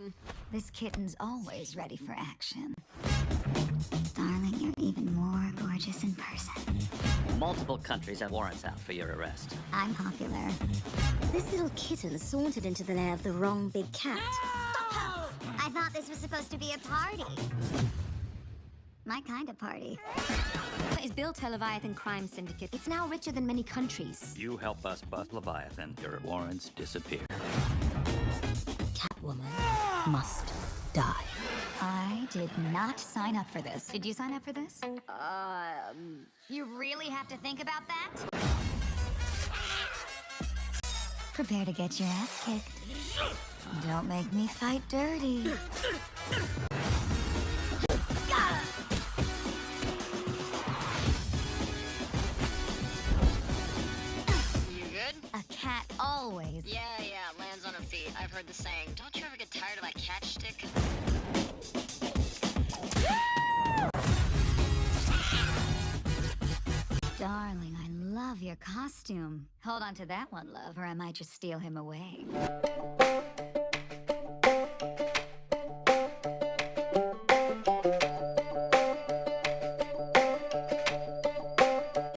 Hmm. This kitten's always ready for action. Darling, you're even more gorgeous in person. Multiple countries have warrants out for your arrest. I'm popular. This little kitten sauntered into the lair of the wrong big cat. Stop! I thought this was supposed to be a party. My kind of party. Is built a Leviathan crime syndicate. It's now richer than many countries. You help us bust Leviathan, your warrants disappear. Catwoman must die. I did not sign up for this. Did you sign up for this? Um, You really have to think about that? Prepare to get your ass kicked. Don't make me fight dirty. You good? A cat always. Yeah, feet. I've heard the saying. Don't you ever get tired of that catch stick? Darling, I love your costume. Hold on to that one, love, or I might just steal him away.